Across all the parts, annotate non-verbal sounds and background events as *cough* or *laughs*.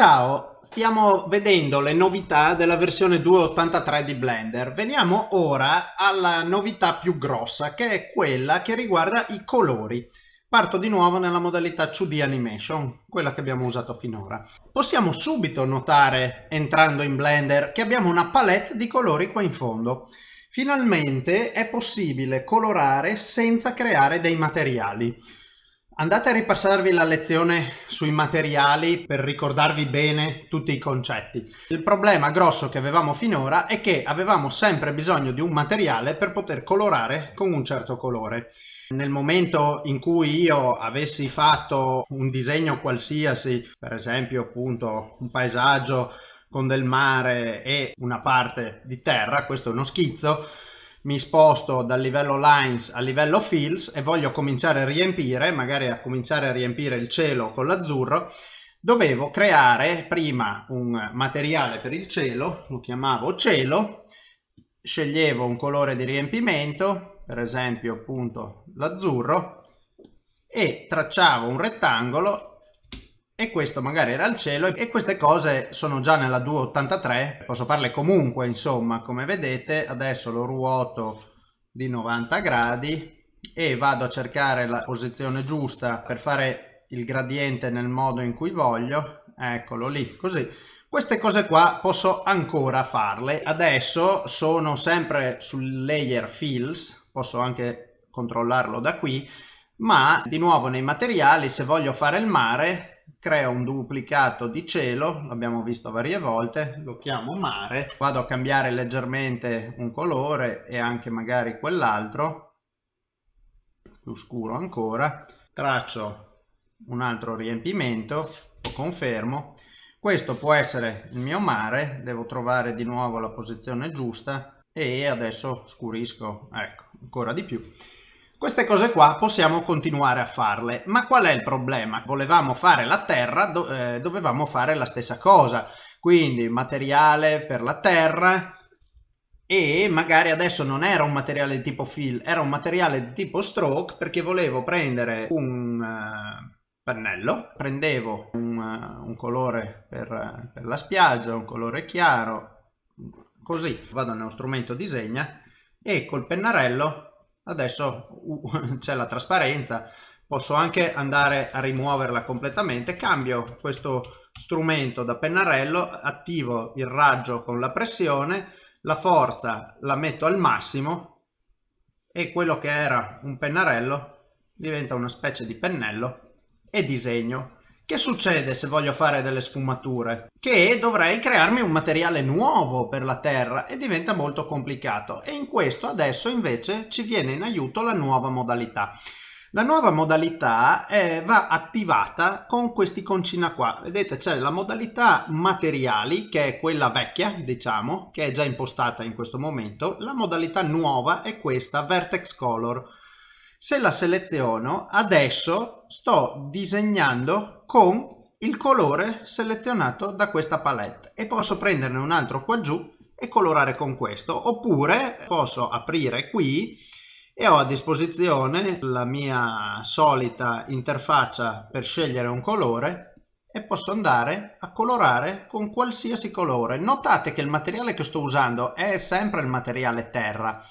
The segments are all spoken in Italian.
Ciao, stiamo vedendo le novità della versione 2.83 di Blender. Veniamo ora alla novità più grossa che è quella che riguarda i colori. Parto di nuovo nella modalità 2D Animation, quella che abbiamo usato finora. Possiamo subito notare, entrando in Blender, che abbiamo una palette di colori qua in fondo. Finalmente è possibile colorare senza creare dei materiali. Andate a ripassarvi la lezione sui materiali per ricordarvi bene tutti i concetti. Il problema grosso che avevamo finora è che avevamo sempre bisogno di un materiale per poter colorare con un certo colore. Nel momento in cui io avessi fatto un disegno qualsiasi, per esempio appunto un paesaggio con del mare e una parte di terra, questo è uno schizzo, mi sposto dal livello lines al livello fills e voglio cominciare a riempire, magari a cominciare a riempire il cielo con l'azzurro, dovevo creare prima un materiale per il cielo, lo chiamavo cielo, sceglievo un colore di riempimento, per esempio appunto l'azzurro, e tracciavo un rettangolo e questo magari era il cielo e queste cose sono già nella 283 posso farle comunque insomma come vedete adesso lo ruoto di 90 gradi e vado a cercare la posizione giusta per fare il gradiente nel modo in cui voglio. Eccolo lì così. Queste cose qua posso ancora farle. Adesso sono sempre sul layer fills posso anche controllarlo da qui ma di nuovo nei materiali se voglio fare il mare creo un duplicato di cielo, l'abbiamo visto varie volte, lo chiamo mare, vado a cambiare leggermente un colore e anche magari quell'altro, più scuro ancora, traccio un altro riempimento, lo confermo, questo può essere il mio mare, devo trovare di nuovo la posizione giusta e adesso scurisco, ecco, ancora di più. Queste cose qua possiamo continuare a farle, ma qual è il problema? Volevamo fare la terra, do eh, dovevamo fare la stessa cosa, quindi materiale per la terra e magari adesso non era un materiale di tipo fill, era un materiale di tipo stroke perché volevo prendere un uh, pennello, prendevo un, uh, un colore per, uh, per la spiaggia, un colore chiaro, così vado nello strumento disegna e col pennarello adesso *laughs* c'è la trasparenza posso anche andare a rimuoverla completamente cambio questo strumento da pennarello attivo il raggio con la pressione la forza la metto al massimo e quello che era un pennarello diventa una specie di pennello e disegno che succede se voglio fare delle sfumature? Che dovrei crearmi un materiale nuovo per la terra e diventa molto complicato e in questo adesso invece ci viene in aiuto la nuova modalità. La nuova modalità è, va attivata con questi concina qua. Vedete c'è la modalità materiali che è quella vecchia diciamo che è già impostata in questo momento. La modalità nuova è questa vertex color se la seleziono, adesso sto disegnando con il colore selezionato da questa palette. E posso prenderne un altro qua giù e colorare con questo. Oppure posso aprire qui e ho a disposizione la mia solita interfaccia per scegliere un colore e posso andare a colorare con qualsiasi colore. Notate che il materiale che sto usando è sempre il materiale terra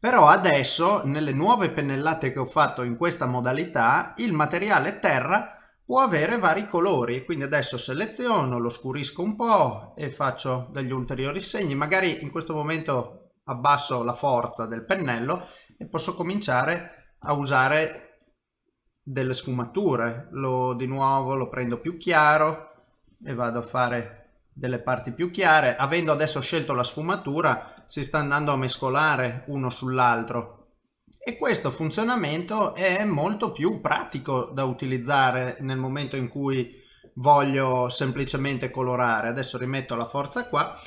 però adesso nelle nuove pennellate che ho fatto in questa modalità il materiale terra può avere vari colori. Quindi adesso seleziono lo scurisco un po e faccio degli ulteriori segni. Magari in questo momento abbasso la forza del pennello e posso cominciare a usare delle sfumature. Lo di nuovo lo prendo più chiaro e vado a fare delle parti più chiare. Avendo adesso scelto la sfumatura si sta andando a mescolare uno sull'altro. E questo funzionamento è molto più pratico da utilizzare nel momento in cui voglio semplicemente colorare. Adesso rimetto la forza qua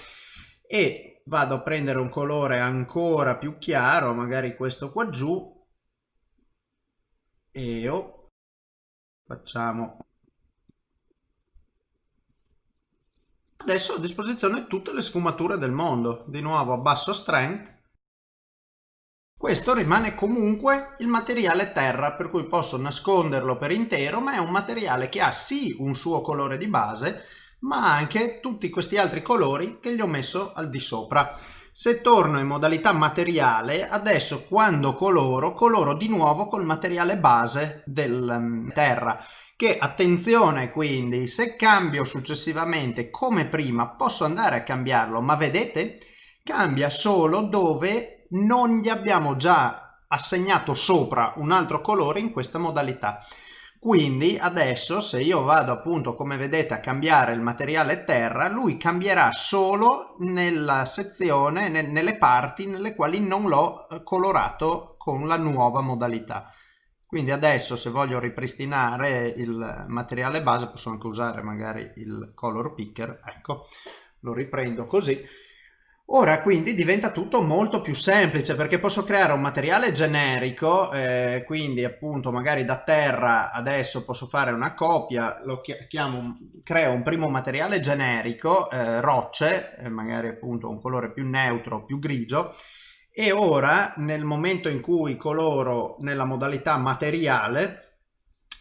e vado a prendere un colore ancora più chiaro magari questo qua giù e oh, facciamo Adesso ho a disposizione tutte le sfumature del mondo, di nuovo a basso strength. Questo rimane comunque il materiale terra, per cui posso nasconderlo per intero, ma è un materiale che ha sì un suo colore di base, ma anche tutti questi altri colori che gli ho messo al di sopra. Se torno in modalità materiale, adesso quando coloro, coloro di nuovo col materiale base del um, terra. Che attenzione quindi se cambio successivamente come prima posso andare a cambiarlo ma vedete? Cambia solo dove non gli abbiamo già assegnato sopra un altro colore in questa modalità quindi adesso se io vado appunto come vedete a cambiare il materiale terra lui cambierà solo nella sezione ne, nelle parti nelle quali non l'ho eh, colorato con la nuova modalità. Quindi adesso se voglio ripristinare il materiale base posso anche usare magari il color picker ecco lo riprendo così Ora quindi diventa tutto molto più semplice perché posso creare un materiale generico, eh, quindi appunto magari da terra adesso posso fare una copia, lo chiamo, creo un primo materiale generico, eh, rocce, eh, magari appunto un colore più neutro, più grigio, e ora nel momento in cui coloro nella modalità materiale,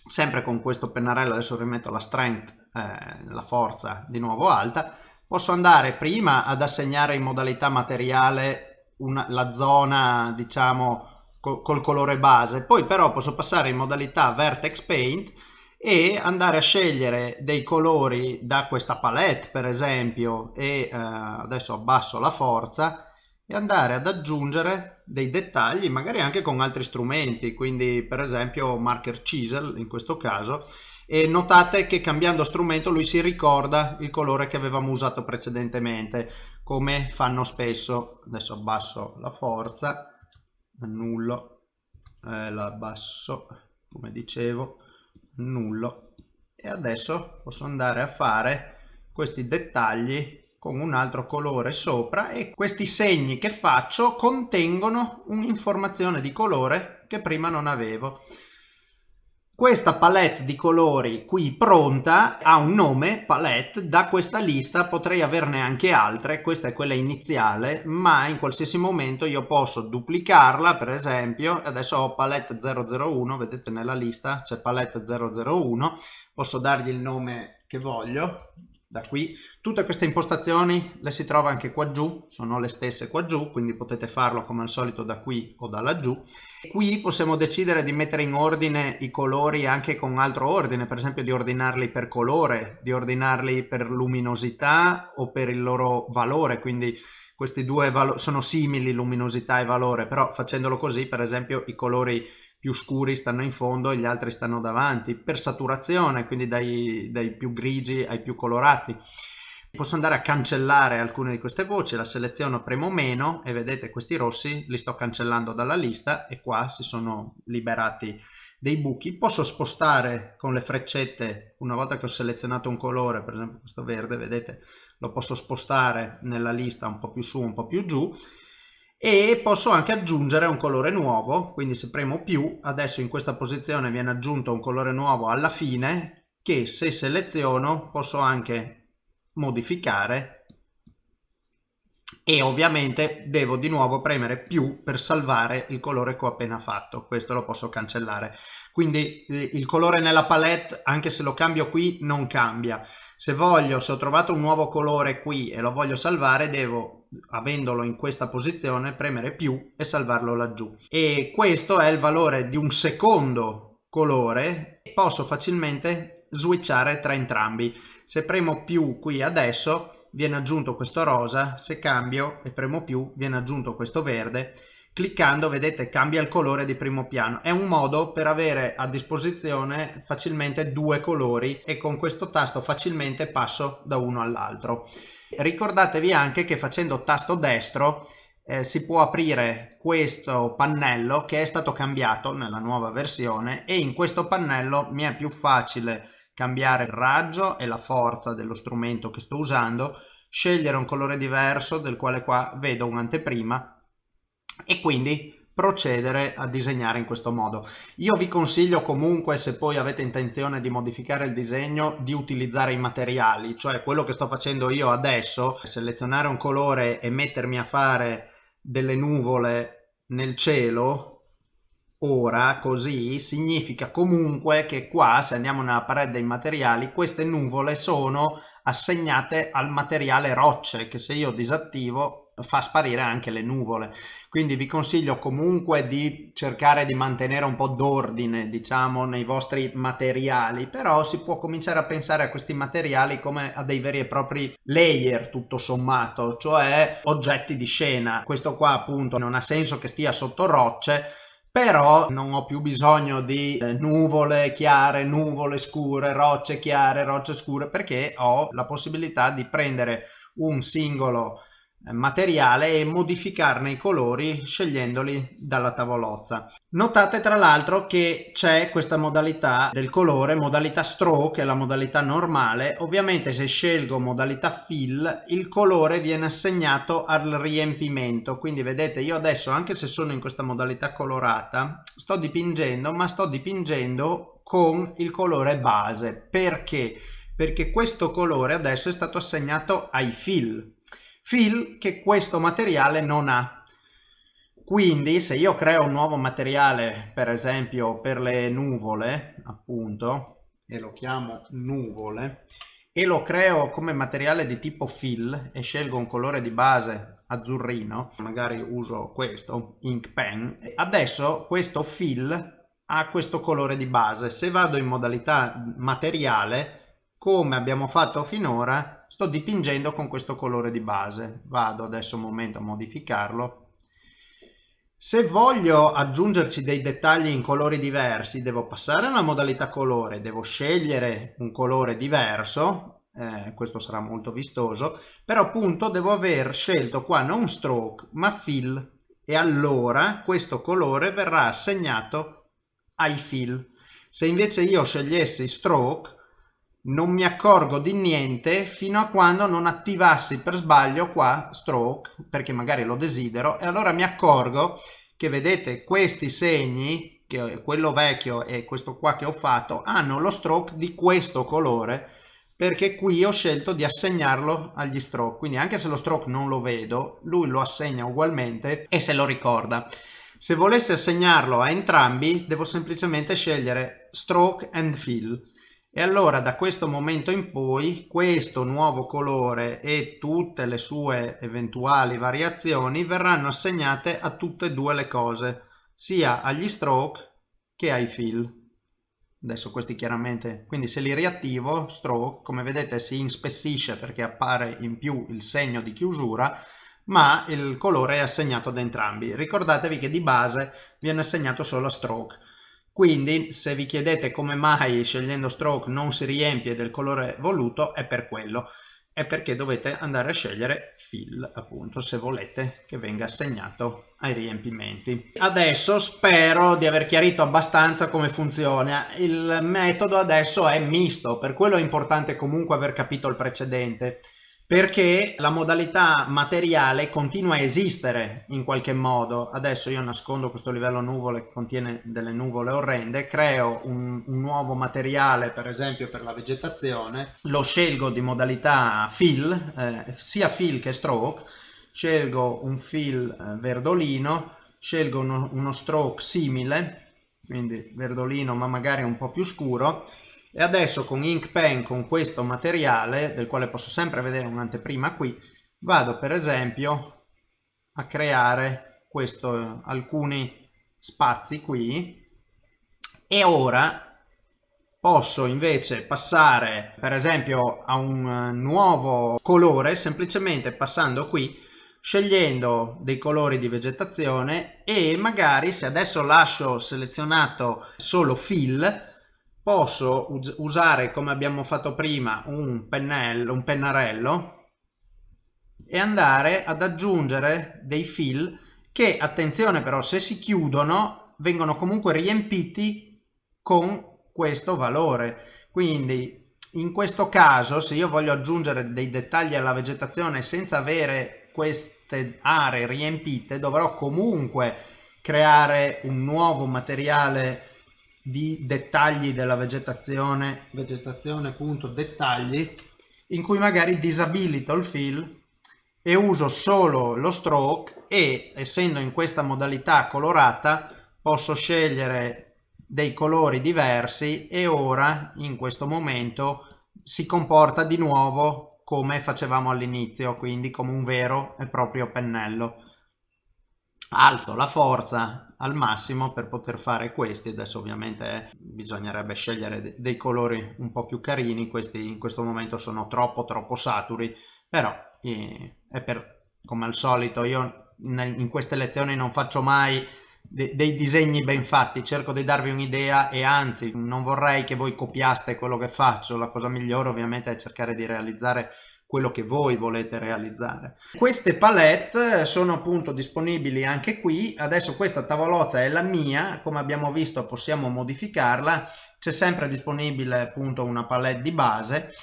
sempre con questo pennarello, adesso rimetto la strength, eh, la forza di nuovo alta, posso andare prima ad assegnare in modalità materiale una, la zona diciamo col, col colore base. Poi però posso passare in modalità vertex paint e andare a scegliere dei colori da questa palette per esempio e eh, adesso abbasso la forza e andare ad aggiungere dei dettagli magari anche con altri strumenti. Quindi per esempio marker chisel in questo caso e notate che cambiando strumento lui si ricorda il colore che avevamo usato precedentemente come fanno spesso. Adesso abbasso la forza annullo eh, la abbasso come dicevo annullo. E adesso posso andare a fare questi dettagli con un altro colore sopra e questi segni che faccio contengono un'informazione di colore che prima non avevo questa palette di colori qui pronta ha un nome, palette, da questa lista potrei averne anche altre, questa è quella iniziale, ma in qualsiasi momento io posso duplicarla, per esempio, adesso ho palette 001, vedete nella lista c'è palette 001, posso dargli il nome che voglio, da qui. Tutte queste impostazioni le si trova anche qua giù, sono le stesse qua giù, quindi potete farlo come al solito da qui o da laggiù. Qui possiamo decidere di mettere in ordine i colori anche con altro ordine, per esempio di ordinarli per colore, di ordinarli per luminosità o per il loro valore, quindi questi due sono simili luminosità e valore, però facendolo così per esempio i colori più scuri stanno in fondo e gli altri stanno davanti, per saturazione, quindi dai, dai più grigi ai più colorati. Posso andare a cancellare alcune di queste voci, la seleziono, premo meno e vedete questi rossi li sto cancellando dalla lista e qua si sono liberati dei buchi. Posso spostare con le freccette, una volta che ho selezionato un colore, per esempio questo verde, vedete, lo posso spostare nella lista un po' più su, un po' più giù e posso anche aggiungere un colore nuovo quindi se premo più adesso in questa posizione viene aggiunto un colore nuovo alla fine che se seleziono posso anche modificare e ovviamente devo di nuovo premere più per salvare il colore che ho appena fatto. Questo lo posso cancellare. Quindi il colore nella palette anche se lo cambio qui non cambia. Se voglio se ho trovato un nuovo colore qui e lo voglio salvare devo avendolo in questa posizione premere più e salvarlo laggiù. E questo è il valore di un secondo colore. Posso facilmente switchare tra entrambi se premo più qui adesso viene aggiunto questo rosa. Se cambio e premo più viene aggiunto questo verde. Cliccando vedete cambia il colore di primo piano. È un modo per avere a disposizione facilmente due colori e con questo tasto facilmente passo da uno all'altro. Ricordatevi anche che facendo tasto destro eh, si può aprire questo pannello che è stato cambiato nella nuova versione e in questo pannello mi è più facile cambiare il raggio e la forza dello strumento che sto usando, scegliere un colore diverso del quale qua vedo un'anteprima e quindi procedere a disegnare in questo modo. Io vi consiglio comunque se poi avete intenzione di modificare il disegno di utilizzare i materiali, cioè quello che sto facendo io adesso, selezionare un colore e mettermi a fare delle nuvole nel cielo ora così significa comunque che qua se andiamo nella parete dei materiali queste nuvole sono assegnate al materiale rocce che se io disattivo fa sparire anche le nuvole. Quindi vi consiglio comunque di cercare di mantenere un po' d'ordine diciamo nei vostri materiali. Però si può cominciare a pensare a questi materiali come a dei veri e propri layer tutto sommato cioè oggetti di scena. Questo qua appunto non ha senso che stia sotto rocce però non ho più bisogno di eh, nuvole chiare, nuvole scure, rocce chiare, rocce scure perché ho la possibilità di prendere un singolo materiale e modificarne i colori scegliendoli dalla tavolozza. Notate tra l'altro che c'è questa modalità del colore, modalità stroke, che è la modalità normale. Ovviamente se scelgo modalità fill il colore viene assegnato al riempimento. Quindi vedete io adesso anche se sono in questa modalità colorata sto dipingendo ma sto dipingendo con il colore base. Perché? Perché questo colore adesso è stato assegnato ai fill fill che questo materiale non ha. Quindi se io creo un nuovo materiale, per esempio per le nuvole, appunto, e lo chiamo nuvole, e lo creo come materiale di tipo fill e scelgo un colore di base azzurrino, magari uso questo, ink pen, adesso questo fill ha questo colore di base. Se vado in modalità materiale, come abbiamo fatto finora sto dipingendo con questo colore di base. Vado adesso un momento a modificarlo. Se voglio aggiungerci dei dettagli in colori diversi devo passare alla modalità colore devo scegliere un colore diverso eh, questo sarà molto vistoso però appunto devo aver scelto qua non stroke ma fill e allora questo colore verrà assegnato ai fill. Se invece io scegliessi stroke non mi accorgo di niente fino a quando non attivassi per sbaglio qua stroke perché magari lo desidero e allora mi accorgo che vedete questi segni che quello vecchio e questo qua che ho fatto hanno lo stroke di questo colore perché qui ho scelto di assegnarlo agli stroke. Quindi anche se lo stroke non lo vedo lui lo assegna ugualmente e se lo ricorda. Se volessi assegnarlo a entrambi devo semplicemente scegliere stroke and fill e allora da questo momento in poi questo nuovo colore e tutte le sue eventuali variazioni verranno assegnate a tutte e due le cose sia agli stroke che ai fill. Adesso questi chiaramente quindi se li riattivo stroke come vedete si inspessisce perché appare in più il segno di chiusura ma il colore è assegnato ad entrambi. Ricordatevi che di base viene assegnato solo a stroke quindi se vi chiedete come mai scegliendo stroke non si riempie del colore voluto è per quello, è perché dovete andare a scegliere fill appunto se volete che venga assegnato ai riempimenti. Adesso spero di aver chiarito abbastanza come funziona, il metodo adesso è misto, per quello è importante comunque aver capito il precedente perché la modalità materiale continua a esistere in qualche modo. Adesso io nascondo questo livello nuvole che contiene delle nuvole orrende, creo un, un nuovo materiale per esempio per la vegetazione, lo scelgo di modalità fill, eh, sia fill che stroke, scelgo un fill eh, verdolino, scelgo uno, uno stroke simile, quindi verdolino ma magari un po' più scuro, e adesso con ink pen con questo materiale del quale posso sempre vedere un'anteprima qui vado per esempio a creare questo, alcuni spazi qui. E ora posso invece passare per esempio a un nuovo colore semplicemente passando qui scegliendo dei colori di vegetazione e magari se adesso lascio selezionato solo fill posso usare come abbiamo fatto prima un pennello un pennarello e andare ad aggiungere dei fill che attenzione però se si chiudono vengono comunque riempiti con questo valore. Quindi in questo caso se io voglio aggiungere dei dettagli alla vegetazione senza avere queste aree riempite dovrò comunque creare un nuovo materiale di dettagli della vegetazione, vegetazione appunto dettagli, in cui magari disabilito il fill e uso solo lo stroke e essendo in questa modalità colorata posso scegliere dei colori diversi e ora in questo momento si comporta di nuovo come facevamo all'inizio, quindi come un vero e proprio pennello. Alzo la forza al massimo per poter fare questi, adesso ovviamente bisognerebbe scegliere dei colori un po' più carini, questi in questo momento sono troppo troppo saturi, però è per, come al solito io in queste lezioni non faccio mai de dei disegni ben fatti, cerco di darvi un'idea e anzi non vorrei che voi copiaste quello che faccio, la cosa migliore ovviamente è cercare di realizzare quello che voi volete realizzare. Queste palette sono appunto disponibili anche qui, adesso questa tavolozza è la mia, come abbiamo visto possiamo modificarla, c'è sempre disponibile appunto una palette di base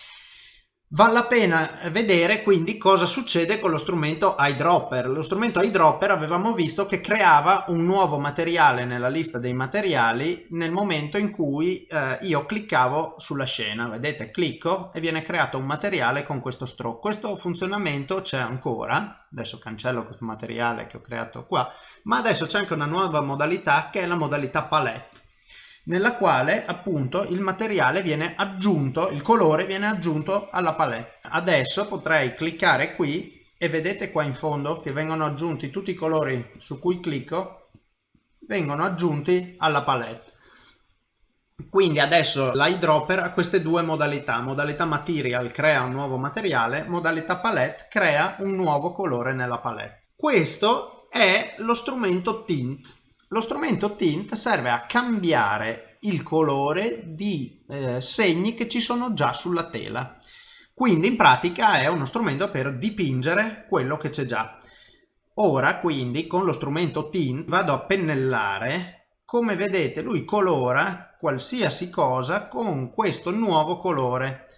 Vale la pena vedere quindi cosa succede con lo strumento eyedropper. Lo strumento eyedropper avevamo visto che creava un nuovo materiale nella lista dei materiali nel momento in cui eh, io cliccavo sulla scena. Vedete, clicco e viene creato un materiale con questo stroke. Questo funzionamento c'è ancora, adesso cancello questo materiale che ho creato qua, ma adesso c'è anche una nuova modalità che è la modalità palette nella quale appunto il materiale viene aggiunto, il colore viene aggiunto alla palette. Adesso potrei cliccare qui e vedete qua in fondo che vengono aggiunti tutti i colori su cui clicco, vengono aggiunti alla palette. Quindi adesso l'eyedropper ha queste due modalità, modalità material crea un nuovo materiale, modalità palette crea un nuovo colore nella palette. Questo è lo strumento tint lo strumento tint serve a cambiare il colore di eh, segni che ci sono già sulla tela. Quindi in pratica è uno strumento per dipingere quello che c'è già. Ora quindi con lo strumento tint vado a pennellare, come vedete lui colora qualsiasi cosa con questo nuovo colore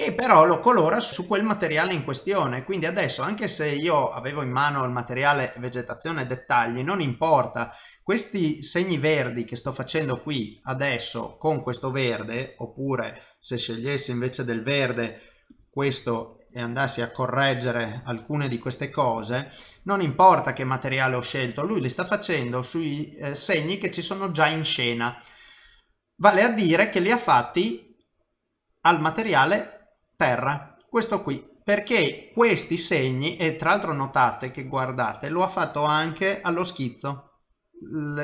e però lo colora su quel materiale in questione. Quindi adesso anche se io avevo in mano il materiale vegetazione e dettagli non importa. Questi segni verdi che sto facendo qui adesso con questo verde oppure se scegliessi invece del verde questo e andassi a correggere alcune di queste cose non importa che materiale ho scelto. Lui li sta facendo sui eh, segni che ci sono già in scena. Vale a dire che li ha fatti al materiale terra questo qui perché questi segni e tra l'altro notate che guardate lo ha fatto anche allo schizzo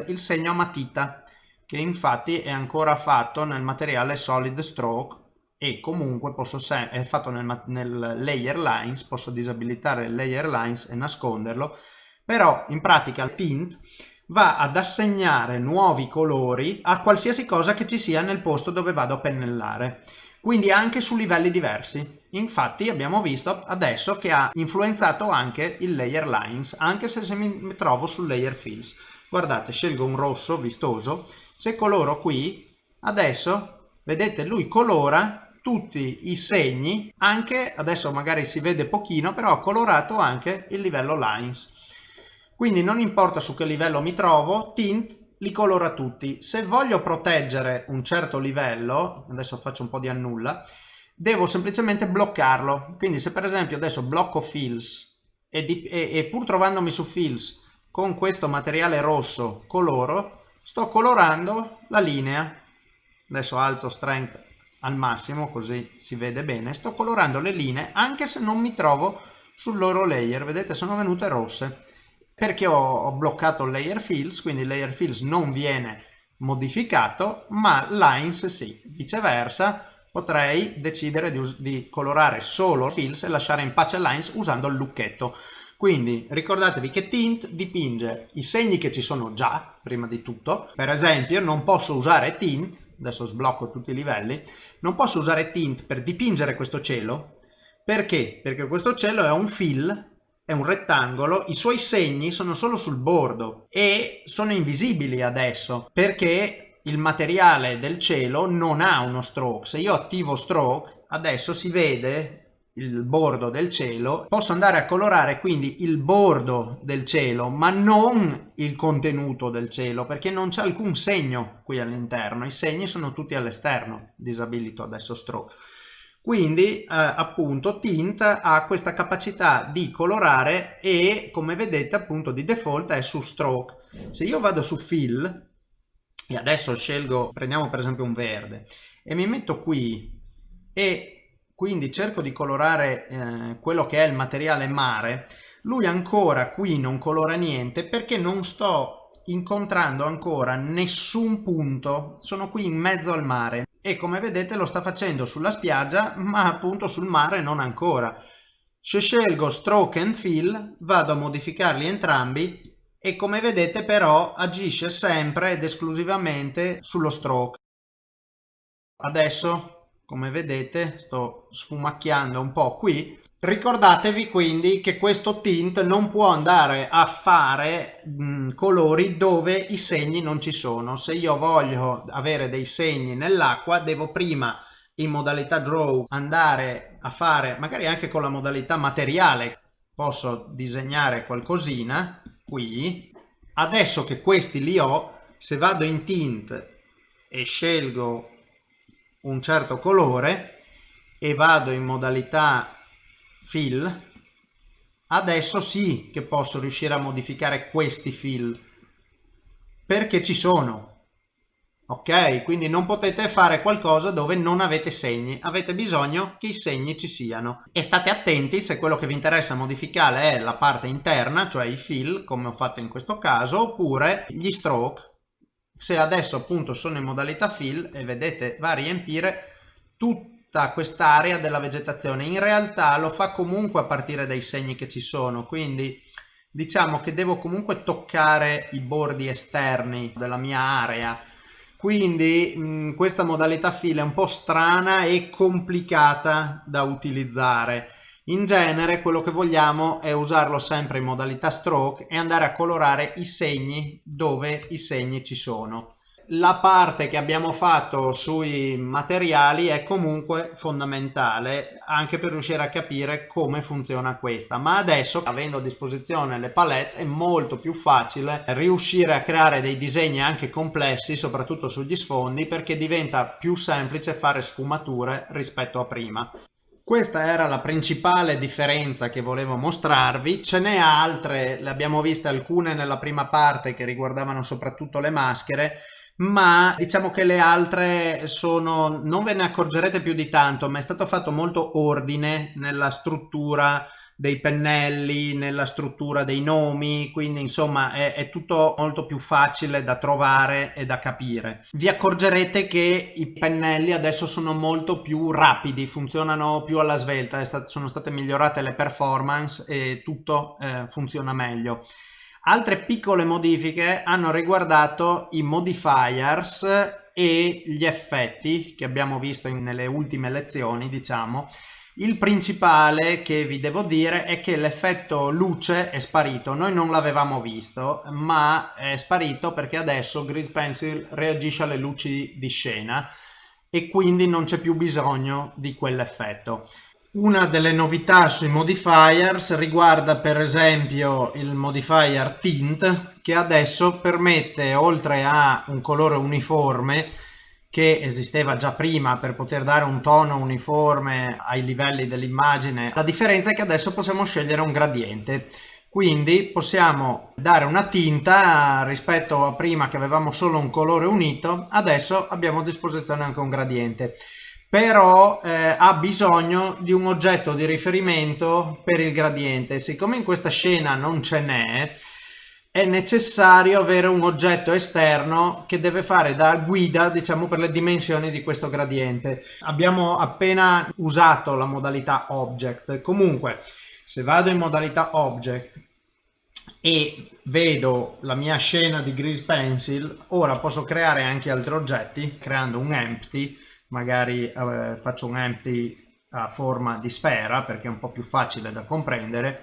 il segno a matita che infatti è ancora fatto nel materiale solid stroke e comunque posso è fatto nel, nel layer lines posso disabilitare il layer lines e nasconderlo però in pratica il tint va ad assegnare nuovi colori a qualsiasi cosa che ci sia nel posto dove vado a pennellare quindi anche su livelli diversi. Infatti abbiamo visto adesso che ha influenzato anche il layer lines anche se mi trovo sul layer fills guardate scelgo un rosso vistoso. Se coloro qui adesso vedete lui colora tutti i segni anche adesso magari si vede pochino però ha colorato anche il livello lines. Quindi non importa su che livello mi trovo tint li colora tutti. Se voglio proteggere un certo livello adesso faccio un po' di annulla devo semplicemente bloccarlo. Quindi se per esempio adesso blocco fills e, di, e, e pur trovandomi su fills con questo materiale rosso coloro sto colorando la linea. Adesso alzo strength al massimo così si vede bene. Sto colorando le linee anche se non mi trovo sul loro layer. Vedete sono venute rosse perché ho, ho bloccato layer fills quindi layer fills non viene modificato ma lines sì viceversa potrei decidere di, di colorare solo fills e lasciare in pace lines usando il lucchetto quindi ricordatevi che tint dipinge i segni che ci sono già, prima di tutto. Per esempio non posso usare tint, adesso sblocco tutti i livelli, non posso usare tint per dipingere questo cielo. Perché? Perché questo cielo è un fill, è un rettangolo, i suoi segni sono solo sul bordo e sono invisibili adesso perché il materiale del cielo non ha uno stroke. Se io attivo stroke, adesso si vede il bordo del cielo, posso andare a colorare quindi il bordo del cielo, ma non il contenuto del cielo, perché non c'è alcun segno qui all'interno, i segni sono tutti all'esterno, disabilito adesso stroke. Quindi eh, appunto Tint ha questa capacità di colorare e come vedete appunto di default è su stroke. Se io vado su fill e adesso scelgo, prendiamo per esempio un verde e mi metto qui e quindi cerco di colorare eh, quello che è il materiale mare, lui ancora qui non colora niente perché non sto incontrando ancora nessun punto, sono qui in mezzo al mare e come vedete lo sta facendo sulla spiaggia ma appunto sul mare non ancora. Se scelgo stroke and fill vado a modificarli entrambi e come vedete però agisce sempre ed esclusivamente sullo stroke. Adesso come vedete sto sfumacchiando un po' qui Ricordatevi quindi che questo tint non può andare a fare mh, colori dove i segni non ci sono. Se io voglio avere dei segni nell'acqua devo prima in modalità draw andare a fare magari anche con la modalità materiale posso disegnare qualcosina qui adesso che questi li ho se vado in tint e scelgo un certo colore e vado in modalità fill adesso sì che posso riuscire a modificare questi fill perché ci sono. Ok quindi non potete fare qualcosa dove non avete segni. Avete bisogno che i segni ci siano. E state attenti se quello che vi interessa modificare è la parte interna cioè i fill come ho fatto in questo caso oppure gli stroke. Se adesso appunto sono in modalità fill e vedete va a riempire tutto tutta quest'area della vegetazione. In realtà lo fa comunque a partire dai segni che ci sono, quindi diciamo che devo comunque toccare i bordi esterni della mia area. Quindi mh, questa modalità fila è un po' strana e complicata da utilizzare. In genere quello che vogliamo è usarlo sempre in modalità stroke e andare a colorare i segni dove i segni ci sono la parte che abbiamo fatto sui materiali è comunque fondamentale anche per riuscire a capire come funziona questa. Ma adesso avendo a disposizione le palette è molto più facile riuscire a creare dei disegni anche complessi soprattutto sugli sfondi perché diventa più semplice fare sfumature rispetto a prima. Questa era la principale differenza che volevo mostrarvi, ce n'è altre, le abbiamo viste alcune nella prima parte che riguardavano soprattutto le maschere, ma diciamo che le altre sono non ve ne accorgerete più di tanto ma è stato fatto molto ordine nella struttura dei pennelli nella struttura dei nomi quindi insomma è, è, tutto molto più facile da trovare e da capire. Vi accorgerete che i pennelli adesso sono molto più rapidi funzionano più alla svelta stat sono state migliorate le performance e tutto eh, funziona meglio Altre piccole modifiche hanno riguardato i modifiers e gli effetti che abbiamo visto nelle ultime lezioni, diciamo. Il principale che vi devo dire è che l'effetto luce è sparito, noi non l'avevamo visto, ma è sparito perché adesso Grease Pencil reagisce alle luci di scena e quindi non c'è più bisogno di quell'effetto. Una delle novità sui modifiers riguarda per esempio il modifier tint che adesso permette oltre a un colore uniforme che esisteva già prima per poter dare un tono uniforme ai livelli dell'immagine la differenza è che adesso possiamo scegliere un gradiente. Quindi possiamo dare una tinta rispetto a prima che avevamo solo un colore unito adesso abbiamo a disposizione anche un gradiente però eh, ha bisogno di un oggetto di riferimento per il gradiente. Siccome in questa scena non ce n'è, è necessario avere un oggetto esterno che deve fare da guida diciamo per le dimensioni di questo gradiente abbiamo appena usato la modalità object comunque se vado in modalità object e vedo la mia scena di grease pencil ora posso creare anche altri oggetti creando un empty magari eh, faccio un empty a forma di sfera perché è un po' più facile da comprendere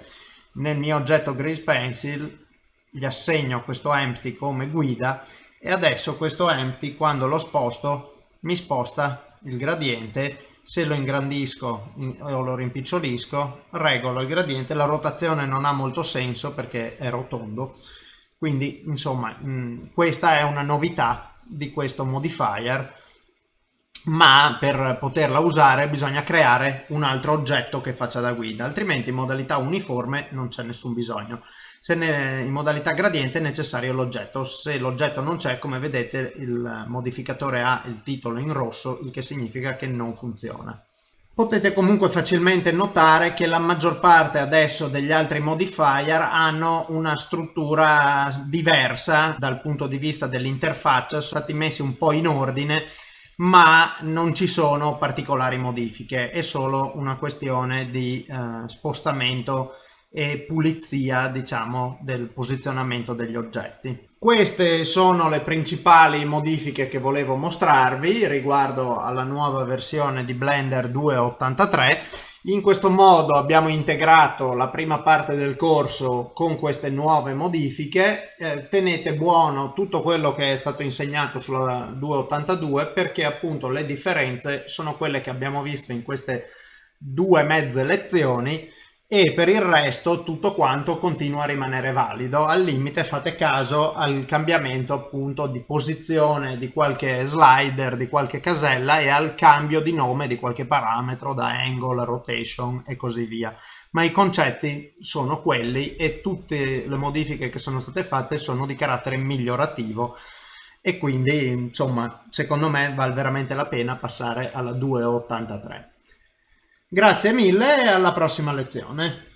nel mio oggetto grease pencil gli assegno questo empty come guida e adesso questo empty quando lo sposto mi sposta il gradiente se lo ingrandisco o lo rimpicciolisco regolo il gradiente la rotazione non ha molto senso perché è rotondo. Quindi insomma mh, questa è una novità di questo modifier ma per poterla usare bisogna creare un altro oggetto che faccia da guida, altrimenti in modalità uniforme non c'è nessun bisogno. Se ne, in modalità gradiente è necessario l'oggetto, se l'oggetto non c'è, come vedete il modificatore ha il titolo in rosso, il che significa che non funziona. Potete comunque facilmente notare che la maggior parte adesso degli altri modifier hanno una struttura diversa dal punto di vista dell'interfaccia, sono stati messi un po' in ordine ma non ci sono particolari modifiche, è solo una questione di eh, spostamento e pulizia diciamo del posizionamento degli oggetti. Queste sono le principali modifiche che volevo mostrarvi riguardo alla nuova versione di Blender 2.83 in questo modo abbiamo integrato la prima parte del corso con queste nuove modifiche. Eh, tenete buono tutto quello che è stato insegnato sulla 282 perché appunto le differenze sono quelle che abbiamo visto in queste due mezze lezioni e per il resto tutto quanto continua a rimanere valido. Al limite fate caso al cambiamento appunto di posizione di qualche slider, di qualche casella e al cambio di nome di qualche parametro da angle, rotation e così via. Ma i concetti sono quelli e tutte le modifiche che sono state fatte sono di carattere migliorativo e quindi insomma secondo me vale veramente la pena passare alla 283. Grazie mille e alla prossima lezione.